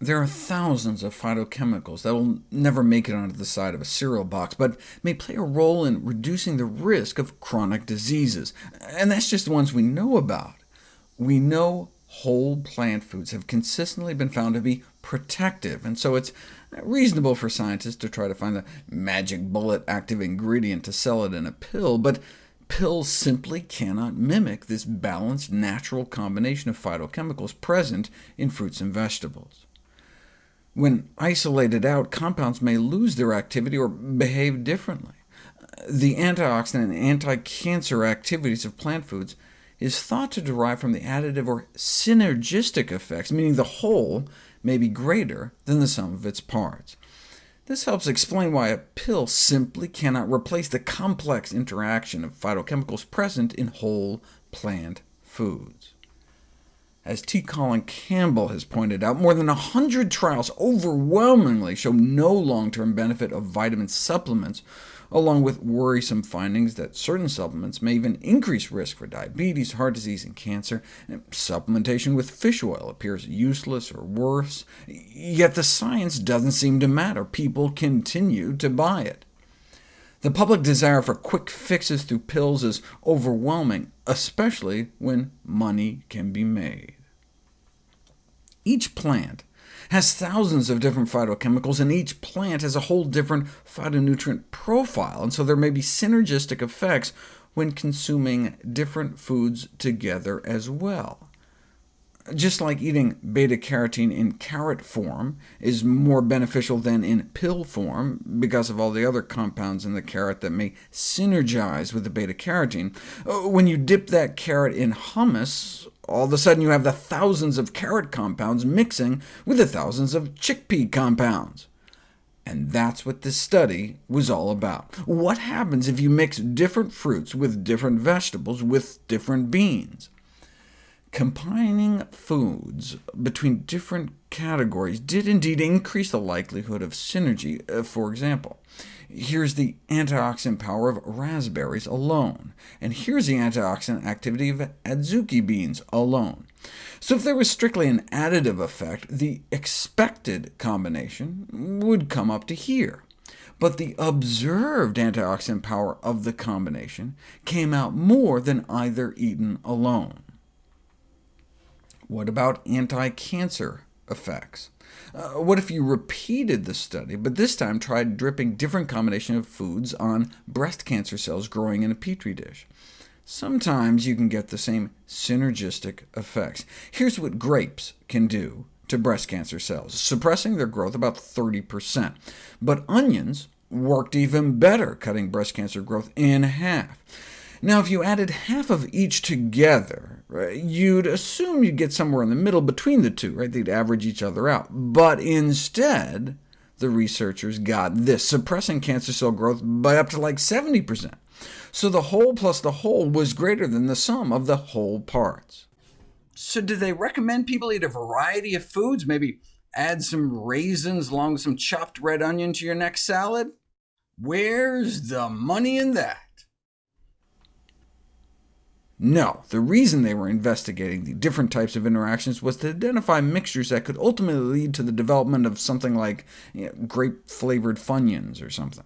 There are thousands of phytochemicals that will never make it onto the side of a cereal box, but may play a role in reducing the risk of chronic diseases, and that's just the ones we know about. We know whole plant foods have consistently been found to be protective, and so it's reasonable for scientists to try to find the magic bullet active ingredient to sell it in a pill, but pills simply cannot mimic this balanced natural combination of phytochemicals present in fruits and vegetables. When isolated out, compounds may lose their activity or behave differently. The antioxidant and anti-cancer activities of plant foods is thought to derive from the additive or synergistic effects, meaning the whole may be greater than the sum of its parts. This helps explain why a pill simply cannot replace the complex interaction of phytochemicals present in whole plant foods. As T. Colin Campbell has pointed out, more than 100 trials overwhelmingly show no long-term benefit of vitamin supplements, along with worrisome findings that certain supplements may even increase risk for diabetes, heart disease, and cancer. And supplementation with fish oil appears useless or worse, yet the science doesn't seem to matter. People continue to buy it. The public desire for quick fixes through pills is overwhelming, especially when money can be made. Each plant has thousands of different phytochemicals, and each plant has a whole different phytonutrient profile, and so there may be synergistic effects when consuming different foods together as well. Just like eating beta-carotene in carrot form is more beneficial than in pill form, because of all the other compounds in the carrot that may synergize with the beta-carotene, uh, when you dip that carrot in hummus, all of a sudden you have the thousands of carrot compounds mixing with the thousands of chickpea compounds. And that's what this study was all about. What happens if you mix different fruits with different vegetables with different beans? Combining foods between different categories did indeed increase the likelihood of synergy. Uh, for example, here's the antioxidant power of raspberries alone, and here's the antioxidant activity of adzuki beans alone. So if there was strictly an additive effect, the expected combination would come up to here. But the observed antioxidant power of the combination came out more than either eaten alone. What about anti-cancer effects? Uh, what if you repeated the study, but this time tried dripping different combination of foods on breast cancer cells growing in a petri dish? Sometimes you can get the same synergistic effects. Here's what grapes can do to breast cancer cells, suppressing their growth about 30%. But onions worked even better, cutting breast cancer growth in half. Now, if you added half of each together, you'd assume you'd get somewhere in the middle between the two, right? They'd average each other out. But instead, the researchers got this, suppressing cancer cell growth by up to like 70%. So the whole plus the whole was greater than the sum of the whole parts. So do they recommend people eat a variety of foods, maybe add some raisins along with some chopped red onion to your next salad? Where's the money in that? No, the reason they were investigating the different types of interactions was to identify mixtures that could ultimately lead to the development of something like you know, grape-flavored Funyuns or something.